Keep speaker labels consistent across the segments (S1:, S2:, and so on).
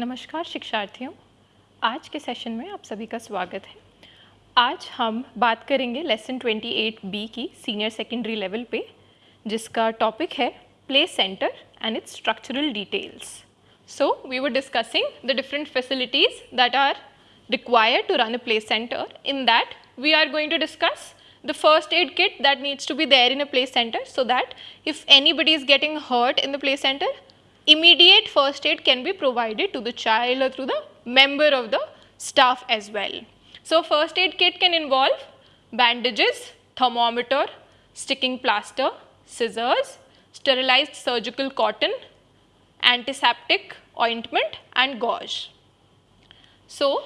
S1: नमस्कार शिक्षार्थियों, आज के सेशन में आप सभी का स्वागत है। आज हम बात करेंगे लेसन 28 बी की सीनियर सेकेंडरी लेवल पे, जिसका टॉपिक है play centre and it's structural details so we were discussing the different facilities that are required to run a play centre in that we are going to discuss the first aid kit that needs to be there in a play centre so that if anybody is getting hurt in the play centre immediate first aid can be provided to the child or through the member of the staff as well. So, first aid kit can involve bandages, thermometer, sticking plaster, scissors, sterilized surgical cotton, antiseptic ointment and gauze. So,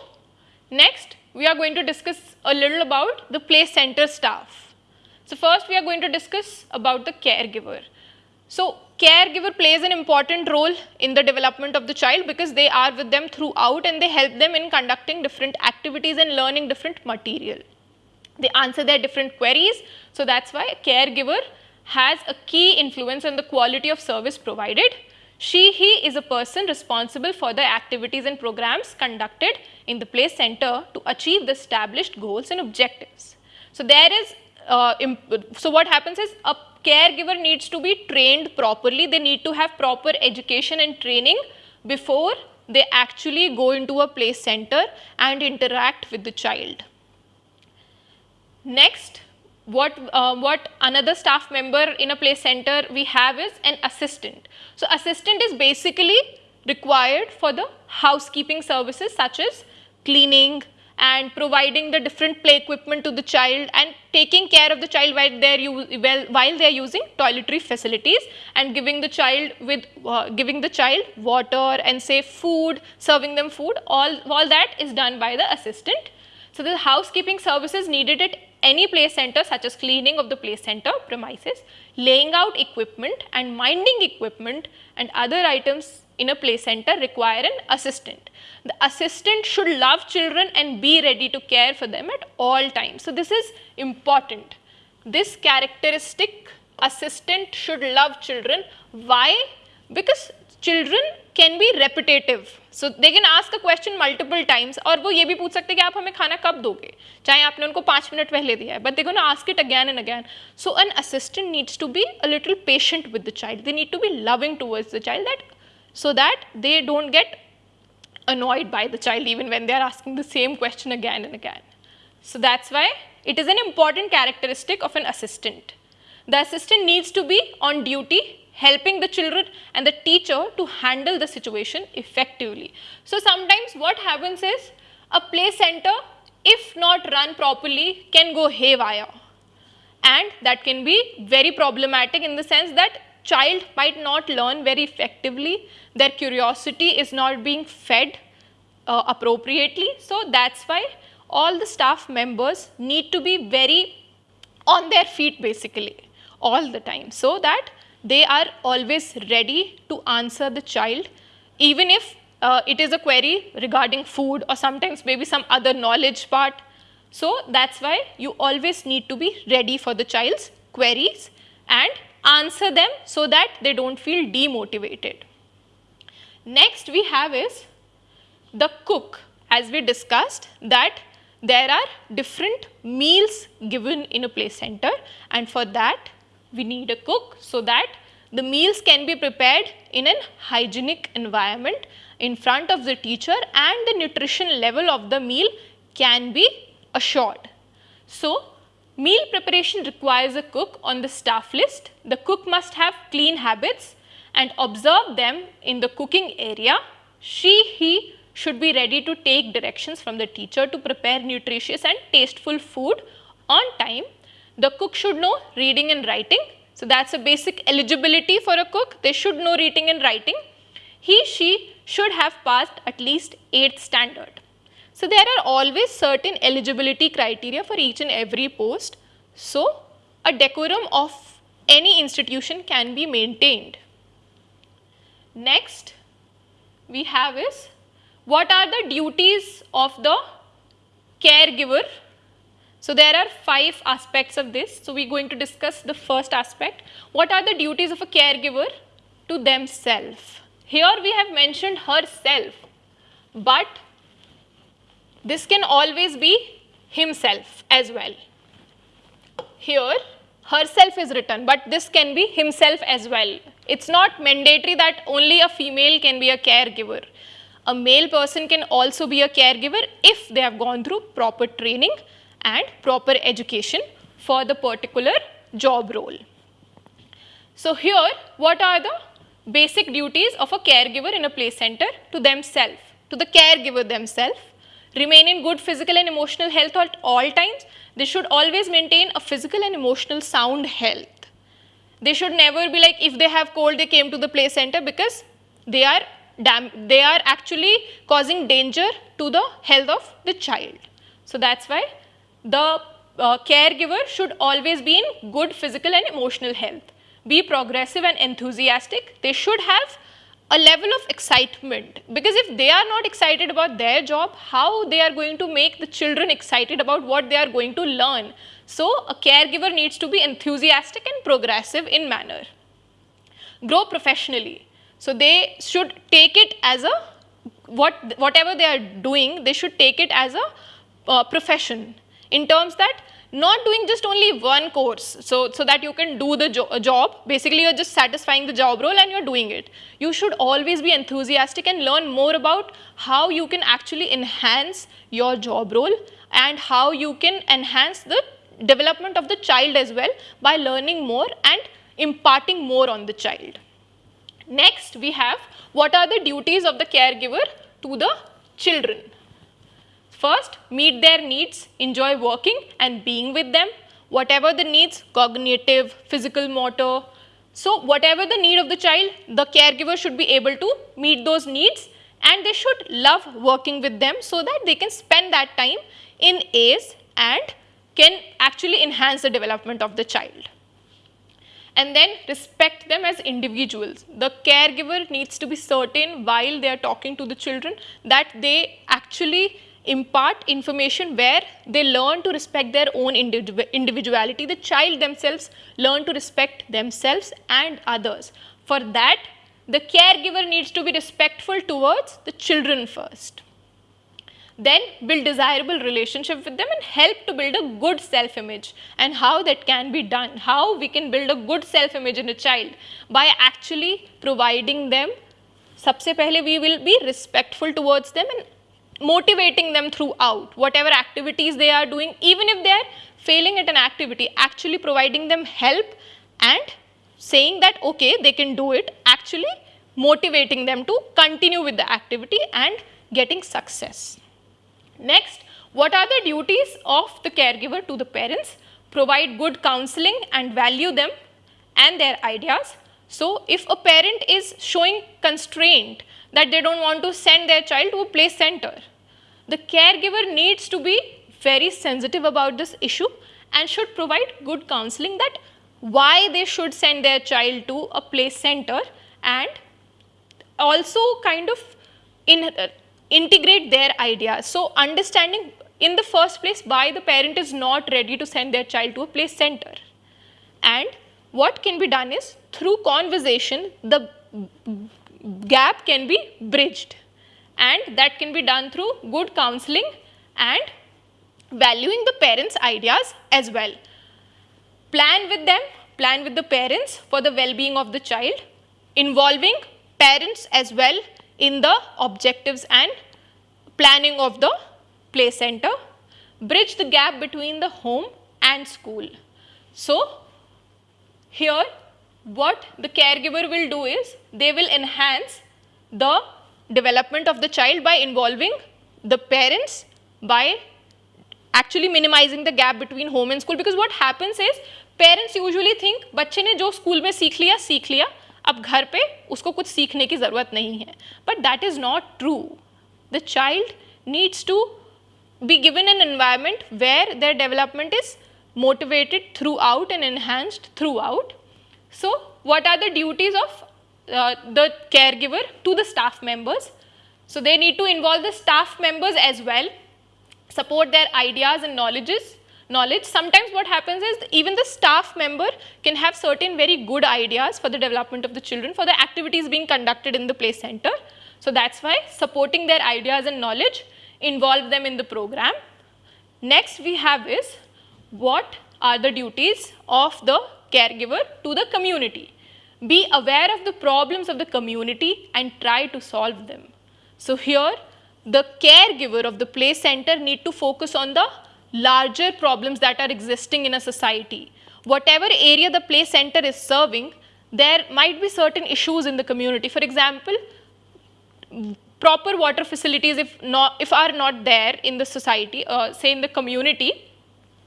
S1: next we are going to discuss a little about the play center staff. So, first we are going to discuss about the caregiver. So, caregiver plays an important role in the development of the child because they are with them throughout and they help them in conducting different activities and learning different material. They answer their different queries. So, that is why caregiver has a key influence on the quality of service provided. She, he is a person responsible for the activities and programs conducted in the play center to achieve the established goals and objectives. So, there is, uh, so what happens is a caregiver needs to be trained properly. They need to have proper education and training before they actually go into a play center and interact with the child. Next, what, uh, what another staff member in a play center we have is an assistant. So, assistant is basically required for the housekeeping services such as cleaning, and providing the different play equipment to the child and taking care of the child while they are well, while they are using toiletry facilities and giving the child with uh, giving the child water and say food serving them food all all that is done by the assistant. So the housekeeping services needed at any play center such as cleaning of the play center premises laying out equipment and minding equipment and other items in a play center require an assistant. The assistant should love children and be ready to care for them at all times. So, this is important. This characteristic assistant should love children. Why? Because children can be repetitive. So they can ask a question multiple times और वो ये भी पूछ सकते हैं कि आप हमें खाना कब दोगे चाहे आपने उनको पाँच मिनट पहले दिया है but they're going to ask it again and again. So an assistant needs to be a little patient with the child. They need to be loving towards the child that so that they don't get annoyed by the child even when they are asking the same question again and again. So that's why it is an important characteristic of an assistant. The assistant needs to be on duty helping the children and the teacher to handle the situation effectively. So sometimes what happens is a play center if not run properly can go haywire and that can be very problematic in the sense that child might not learn very effectively, their curiosity is not being fed uh, appropriately. So, that is why all the staff members need to be very on their feet basically all the time so that they are always ready to answer the child even if uh, it is a query regarding food or sometimes maybe some other knowledge part. So, that is why you always need to be ready for the child's queries and answer them so that they do not feel demotivated. Next we have is the cook as we discussed that there are different meals given in a play center and for that we need a cook so that the meals can be prepared in an hygienic environment in front of the teacher and the nutrition level of the meal can be assured. So, Meal preparation requires a cook on the staff list. The cook must have clean habits and observe them in the cooking area. She, he should be ready to take directions from the teacher to prepare nutritious and tasteful food on time. The cook should know reading and writing. So, that is a basic eligibility for a cook. They should know reading and writing. He, she should have passed at least 8th standard. So, there are always certain eligibility criteria for each and every post. So, a decorum of any institution can be maintained. Next, we have is what are the duties of the caregiver. So, there are five aspects of this. So, we are going to discuss the first aspect. What are the duties of a caregiver to themselves? Here we have mentioned herself but this can always be himself as well. Here, herself is written, but this can be himself as well. It's not mandatory that only a female can be a caregiver. A male person can also be a caregiver if they have gone through proper training and proper education for the particular job role. So here, what are the basic duties of a caregiver in a play center to themselves, to the caregiver themselves? Remain in good physical and emotional health at all times. They should always maintain a physical and emotional sound health. They should never be like if they have cold they came to the play center because they are they are actually causing danger to the health of the child. So that's why the uh, caregiver should always be in good physical and emotional health. Be progressive and enthusiastic. They should have a level of excitement because if they are not excited about their job, how they are going to make the children excited about what they are going to learn. So, a caregiver needs to be enthusiastic and progressive in manner. Grow professionally. So, they should take it as a what whatever they are doing, they should take it as a uh, profession in terms that not doing just only one course so, so that you can do the jo uh, job. Basically, you're just satisfying the job role and you're doing it. You should always be enthusiastic and learn more about how you can actually enhance your job role and how you can enhance the development of the child as well by learning more and imparting more on the child. Next, we have what are the duties of the caregiver to the children. First, meet their needs, enjoy working and being with them. Whatever the needs, cognitive, physical, motor. So, whatever the need of the child, the caregiver should be able to meet those needs and they should love working with them so that they can spend that time in A's and can actually enhance the development of the child. And then respect them as individuals. The caregiver needs to be certain while they are talking to the children that they actually impart information where they learn to respect their own individuality. The child themselves learn to respect themselves and others. For that, the caregiver needs to be respectful towards the children first. Then build desirable relationship with them and help to build a good self-image and how that can be done. How we can build a good self-image in a child by actually providing them सबसे पहले we will be respectful towards them and motivating them throughout whatever activities they are doing even if they are failing at an activity actually providing them help and saying that okay they can do it actually motivating them to continue with the activity and getting success. Next what are the duties of the caregiver to the parents? Provide good counseling and value them and their ideas. So if a parent is showing constraint that they don't want to send their child to a play center. The caregiver needs to be very sensitive about this issue and should provide good counseling that why they should send their child to a play center and also kind of in, uh, integrate their ideas. So, understanding in the first place why the parent is not ready to send their child to a play center and what can be done is through conversation the gap can be bridged and that can be done through good counseling and valuing the parents ideas as well. Plan with them, plan with the parents for the well-being of the child, involving parents as well in the objectives and planning of the play center, bridge the gap between the home and school. So, here what the caregiver will do is they will enhance the development of the child by involving the parents by actually minimizing the gap between home and school because what happens is parents usually think बच्चे ने जो school में सीख लिया सीख लिया अब घर पे उसको कुछ सीखने की ज़रूरत नहीं है but that is not true the child needs to be given an environment where their development is motivated throughout and enhanced throughout so, what are the duties of uh, the caregiver to the staff members? So, they need to involve the staff members as well, support their ideas and knowledges, knowledge. Sometimes what happens is even the staff member can have certain very good ideas for the development of the children, for the activities being conducted in the play center. So that's why supporting their ideas and knowledge, involve them in the program. Next we have is what are the duties of the caregiver to the community. Be aware of the problems of the community and try to solve them. So here the caregiver of the play center need to focus on the larger problems that are existing in a society. Whatever area the play center is serving, there might be certain issues in the community. For example, proper water facilities if not if are not there in the society, uh, say in the community,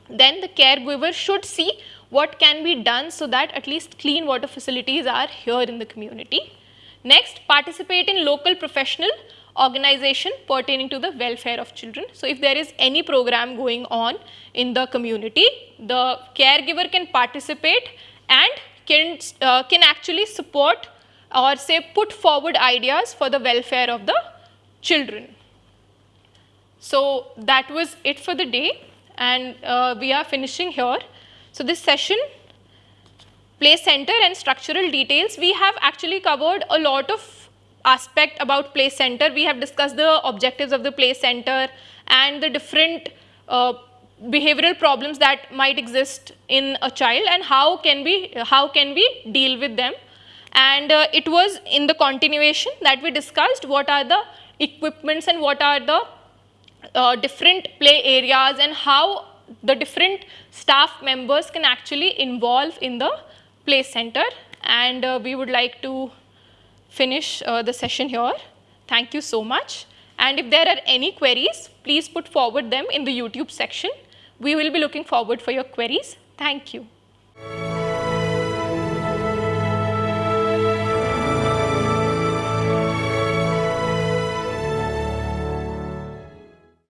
S1: then the caregiver should see what can be done so that at least clean water facilities are here in the community. Next, participate in local professional organization pertaining to the welfare of children. So, if there is any program going on in the community, the caregiver can participate and can, uh, can actually support or say put forward ideas for the welfare of the children. So, that was it for the day and uh, we are finishing here. So, this session play center and structural details we have actually covered a lot of aspect about play center. We have discussed the objectives of the play center and the different uh, behavioral problems that might exist in a child and how can we how can we deal with them and uh, it was in the continuation that we discussed what are the equipments and what are the uh, different play areas and how the different staff members can actually involve in the play center and uh, we would like to finish uh, the session here. Thank you so much and if there are any queries please put forward them in the YouTube section. We will be looking forward for your queries. Thank you.